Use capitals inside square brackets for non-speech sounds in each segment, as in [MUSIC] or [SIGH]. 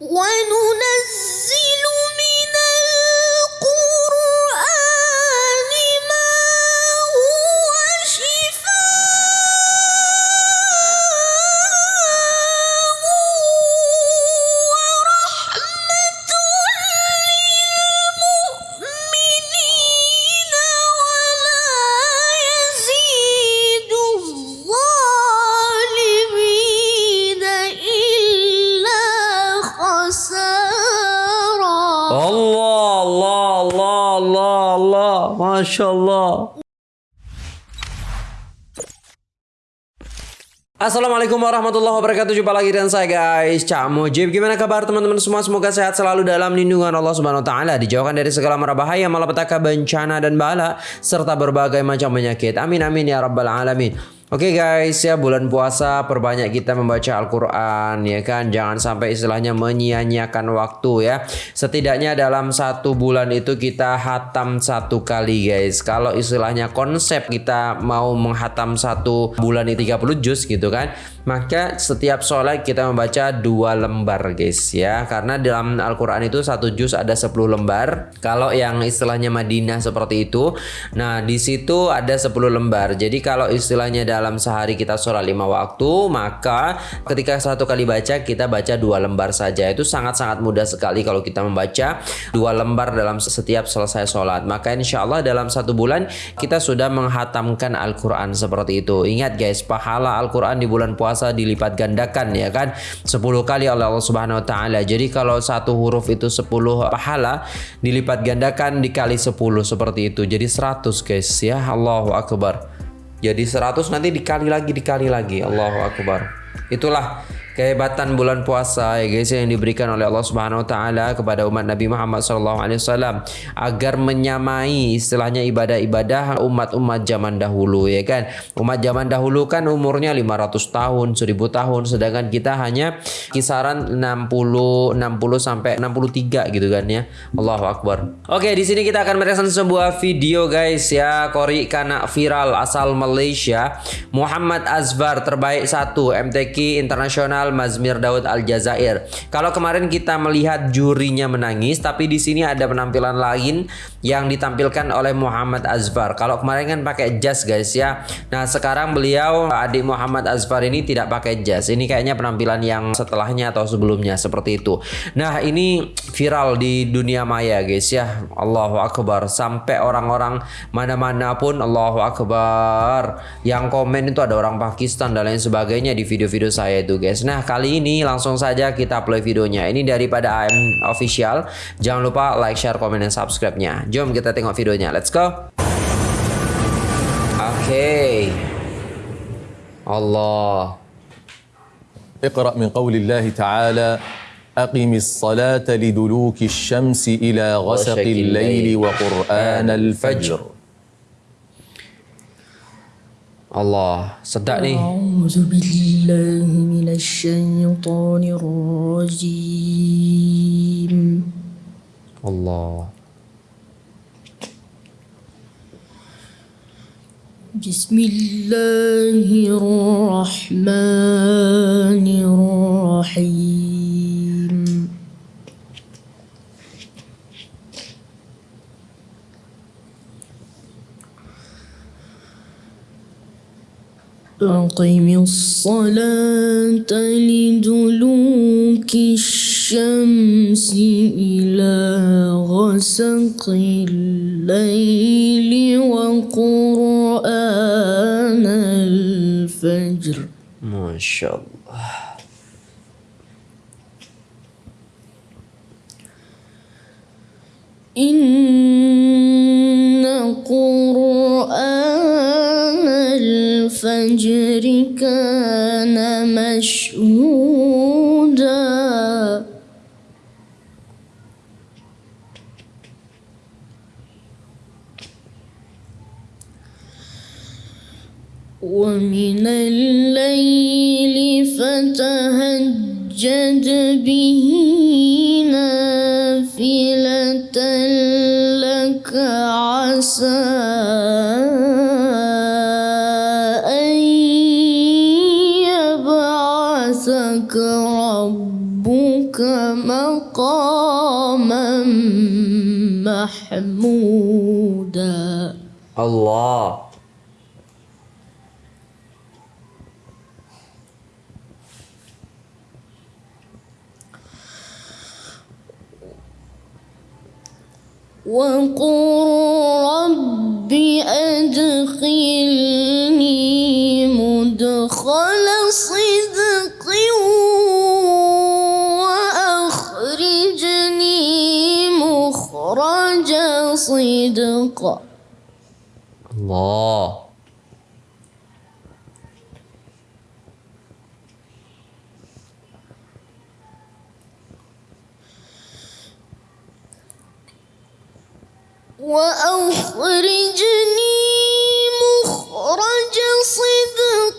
我爱侬。Masya Allah. Assalamualaikum warahmatullahi wabarakatuh. Jumpa lagi dengan saya guys. Cak Mujib. Gimana kabar teman-teman semua? Semoga sehat selalu dalam lindungan Allah subhanahu wa ta'ala. Dijauhkan dari segala mara bahaya Malapetaka bencana dan bala Serta berbagai macam penyakit. Amin amin ya rabbal alamin Oke guys ya bulan puasa perbanyak kita membaca Al-Quran ya kan? Jangan sampai istilahnya menyia-nyiakan waktu ya. Setidaknya dalam satu bulan itu kita hatam satu kali guys. Kalau istilahnya konsep kita mau menghatam satu bulan ini 30 juz gitu kan? Maka setiap sholat kita membaca dua lembar guys ya. Karena dalam Al-Quran itu satu juz ada 10 lembar. Kalau yang istilahnya Madinah seperti itu Nah di situ ada 10 lembar. Jadi kalau istilahnya dalam sehari kita sholat lima waktu maka ketika satu kali baca kita baca dua lembar saja. Itu sangat-sangat mudah sekali kalau kita membaca dua lembar dalam setiap selesai sholat. Maka insya Allah dalam satu bulan kita sudah menghatamkan Al-Quran seperti itu. Ingat guys pahala Al-Quran di bulan puasa dilipat gandakan ya kan? 10 kali oleh Allah Subhanahu Wa Taala. Jadi kalau satu huruf itu 10 pahala dilipat gandakan dikali 10 seperti itu. Jadi 100 guys ya. Allahu Akbar jadi 100 nanti dikali lagi dikali lagi. Allahu akbar. Itulah kehebatan bulan puasa ya guys yang diberikan oleh Allah Subhanahu wa taala kepada umat Nabi Muhammad sallallahu alaihi wasallam agar menyamai istilahnya ibadah-ibadah umat-umat zaman dahulu ya kan. Umat zaman dahulu kan umurnya 500 tahun, 1000 tahun sedangkan kita hanya kisaran 60 60 sampai 63 gitu kan ya. Allahu akbar. Oke, di sini kita akan mereaksi sebuah video guys ya Kori Kana viral asal Malaysia Muhammad Azbar terbaik satu MTQ Internasional Mazmir Daud Aljazair. Kalau kemarin kita melihat jurinya menangis, tapi di sini ada penampilan lain yang ditampilkan oleh Muhammad Azfar. Kalau kemarin kan pakai jas guys ya. Nah sekarang beliau adik Muhammad Azfar ini tidak pakai jas. Ini kayaknya penampilan yang setelahnya atau sebelumnya seperti itu. Nah ini viral di dunia maya guys ya. Allahu Akbar. Sampai orang-orang mana-mana pun Allahu Akbar. Yang komen itu ada orang Pakistan dan lain sebagainya di video-video saya itu guys. Nah kali ini langsung saja kita play videonya. Ini daripada AM Official. Jangan lupa like, share, komen, dan subscribe-nya. Jom kita tengok videonya. Let's go. Oke. Okay. Allah. اقرأ من قول الله تعالى أقم الصلاة لدلوك الشمس إلى غسق غسق الليل الليل وقرآن الفجر Allah. Sedap ni. أعوذ بالله من الشيطان الرجيم Allah. بسم الله الرحمن أقم الصلاة لدلوك الشمس إلى غسق الليل وقرآن الفجر Masya Allah. إن الفجر كان مشهودا ومن الليل فتهجد به نافلة لك عسى محمودا Allah. وقل رب أدخلني مدخل صدق صدق Allah. وأخرجني مخرج صدق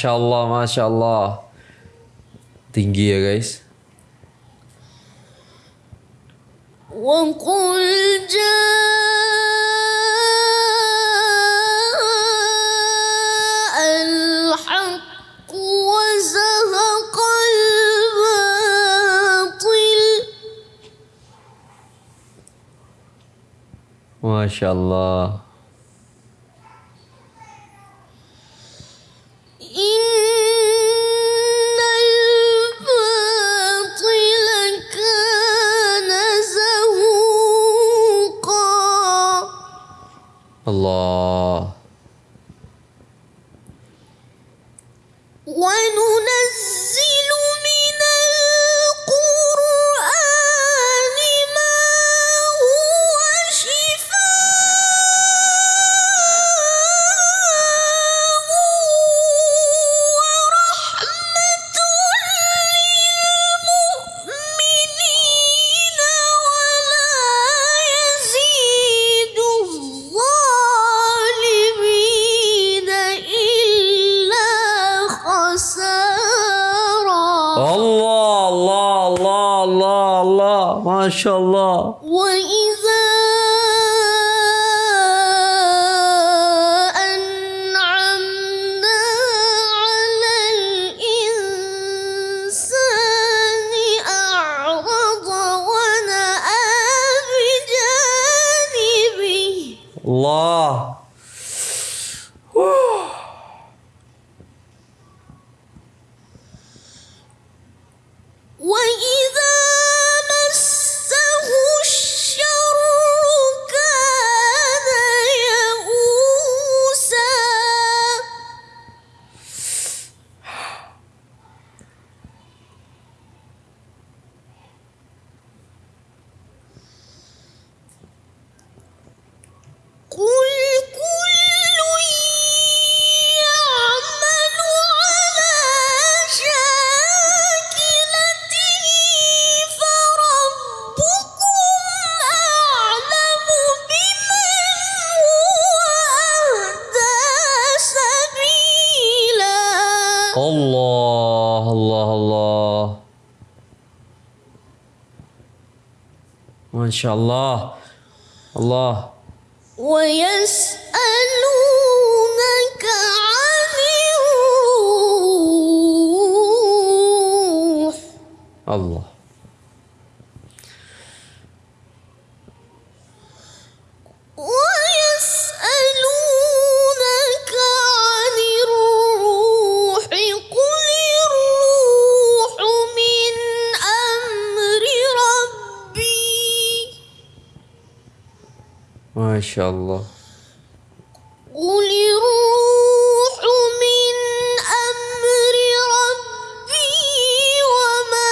masya Allah, masya Allah. Tinggi ya guys. وقل جاء الحق وزهق الباطل Masya Allah. إن Allah. Masya Allah. الله الله الله. ما شاء الله الله. ويسألونك عن الروح. الله. Masya Allah. قل الروح من أمر ربي وما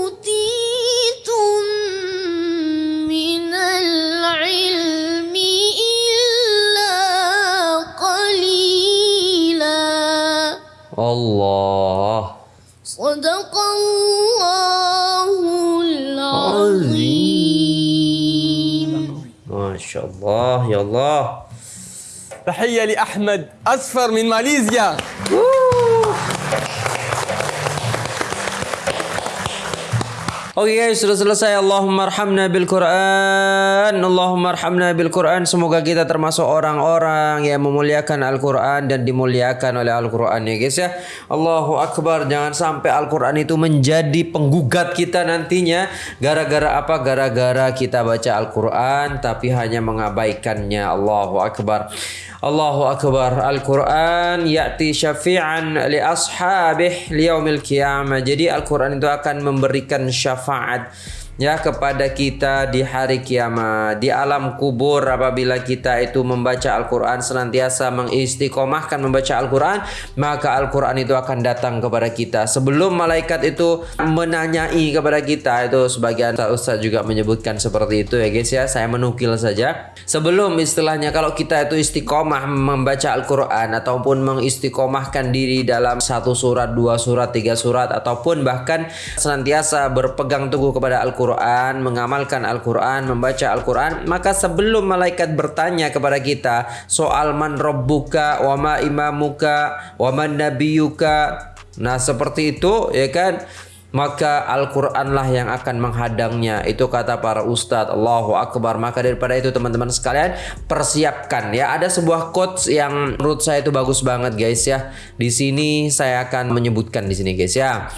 أوتيتم من العلم إلا قليلا Allah. الله. تحية لأحمد أصفر من ماليزيا. Oke guys, sudah selesai. Allahumma arhamna bil Quran. Allahumma arhamna bil Quran. Semoga kita termasuk orang-orang yang memuliakan Al-Quran dan dimuliakan oleh Al-Quran ya guys ya. Allahu Akbar. Jangan sampai Al-Quran itu menjadi penggugat kita nantinya. Gara-gara apa? Gara-gara kita baca Al-Quran tapi hanya mengabaikannya. Allahu Akbar. Allahu Akbar. Al-Quran Ya'ti syafi'an li ashabih liyaumil qiyamah. Jadi Al-Quran itu akan memberikan syafaat ya kepada kita di hari kiamat di alam kubur apabila kita itu membaca Al-Qur'an senantiasa mengistiqomahkan membaca Al-Qur'an maka Al-Qur'an itu akan datang kepada kita. Sebelum malaikat itu menanyai kepada kita itu sebagian Ustaz juga menyebutkan seperti itu ya guys ya saya menukil saja. Sebelum istilahnya kalau kita itu istiqomah membaca Al-Qur'an ataupun mengistiqomahkan diri dalam satu surat dua surat tiga surat ataupun bahkan senantiasa berpegang teguh kepada Al-Qur'an Al-Quran, mengamalkan Al-Quran, membaca Al-Quran, maka sebelum malaikat bertanya kepada kita soal man robbuka, wa ma imamuka, wa man nabiyuka, nah seperti itu ya kan, maka Al-Quranlah yang akan menghadangnya itu kata para ustadz Allahu Akbar maka daripada itu teman-teman sekalian persiapkan ya ada sebuah quotes yang menurut saya itu bagus banget guys ya di sini saya akan menyebutkan di sini guys ya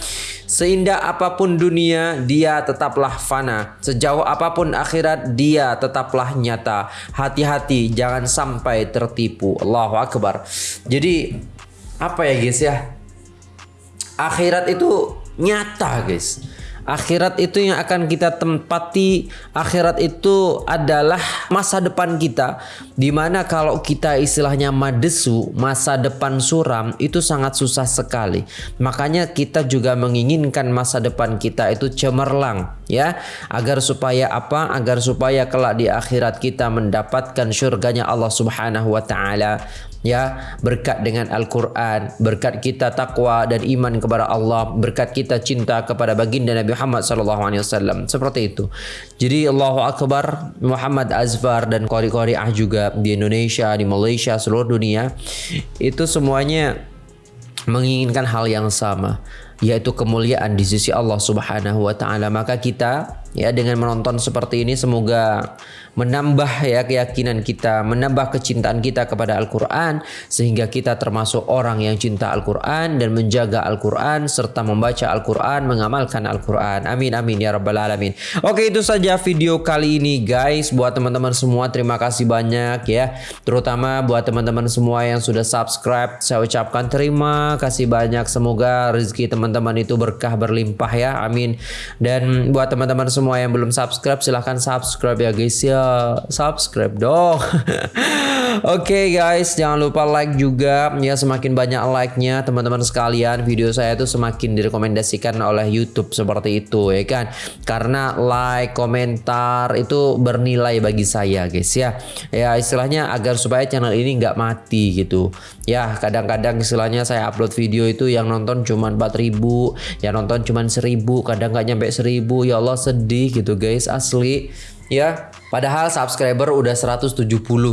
Seindah apa pun dunia, dia tetaplah fana. Sejauh apa pun akhirat, dia tetaplah nyata. Hati-hati, jangan sampai tertipu. Allahu Akbar. Jadi, apa ya guys ya? Akhirat itu nyata guys. Akhirat itu yang akan kita tempati. Akhirat itu adalah masa depan kita. Di mana kalau kita istilahnya madesu, masa depan suram itu sangat susah sekali. Makanya kita juga menginginkan masa depan kita itu cemerlang ya. Agar supaya apa? Agar supaya kelak di akhirat kita mendapatkan surganya Allah Subhanahu wa taala ya berkat dengan Al-Quran berkat kita takwa dan iman kepada Allah berkat kita cinta kepada baginda Nabi Muhammad SAW seperti itu. Jadi Allahu Akbar Muhammad Azfar dan kori-kori ah juga di Indonesia di Malaysia seluruh dunia itu semuanya menginginkan hal yang sama yaitu kemuliaan di sisi Allah Subhanahu wa taala. Maka kita ya dengan menonton seperti ini semoga menambah ya keyakinan kita, menambah kecintaan kita kepada Al-Qur'an sehingga kita termasuk orang yang cinta Al-Qur'an dan menjaga Al-Qur'an serta membaca Al-Qur'an, mengamalkan Al-Qur'an. Amin amin ya rabbal alamin. Oke, itu saja video kali ini guys. Buat teman-teman semua terima kasih banyak ya. Terutama buat teman-teman semua yang sudah subscribe, saya ucapkan terima kasih banyak. Semoga rezeki teman-teman itu berkah berlimpah ya. Amin. Dan buat teman-teman semua yang belum subscribe silahkan subscribe ya guys ya subscribe dong. [LAUGHS] Oke okay, guys, jangan lupa like juga ya semakin banyak like-nya teman-teman sekalian video saya itu semakin direkomendasikan oleh YouTube seperti itu ya kan. Karena like, komentar itu bernilai bagi saya guys ya. Ya istilahnya agar supaya channel ini nggak mati gitu. Ya kadang-kadang istilahnya saya upload video itu yang nonton cuma 4000, yang nonton cuma 1000, kadang nggak nyampe 1000. Ya Allah sedih gitu guys asli. Ya padahal subscriber udah 170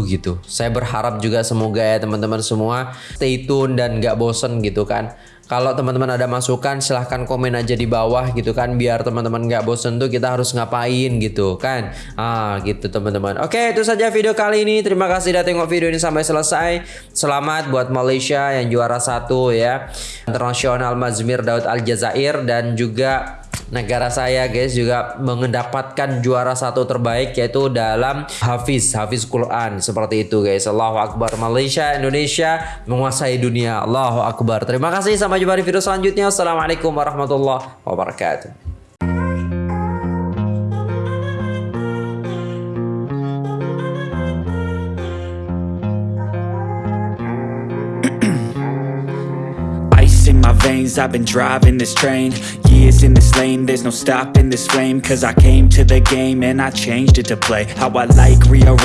gitu. Saya berharap juga semoga ya teman-teman semua stay tune dan gak bosen gitu kan. Kalau teman-teman ada masukan silahkan komen aja di bawah gitu kan. Biar teman-teman gak bosen tuh kita harus ngapain gitu kan. Ah gitu teman-teman. Oke itu saja video kali ini. Terima kasih udah tengok video ini sampai selesai. Selamat buat Malaysia yang juara satu ya. Internasional Mazmir Daud Aljazair dan juga negara saya guys juga mendapatkan juara satu terbaik yaitu dalam Hafiz Hafiz Quran. Seperti itu guys. Allahu Akbar. Malaysia Indonesia menguasai dunia. Allahu Akbar. Terima kasih. Sampai jumpa di video selanjutnya. Assalamualaikum warahmatullahi wabarakatuh. I've been driving this train Years in this lane There's no stopping this flame Cause I came to the game And I changed it to play. How I like rearrange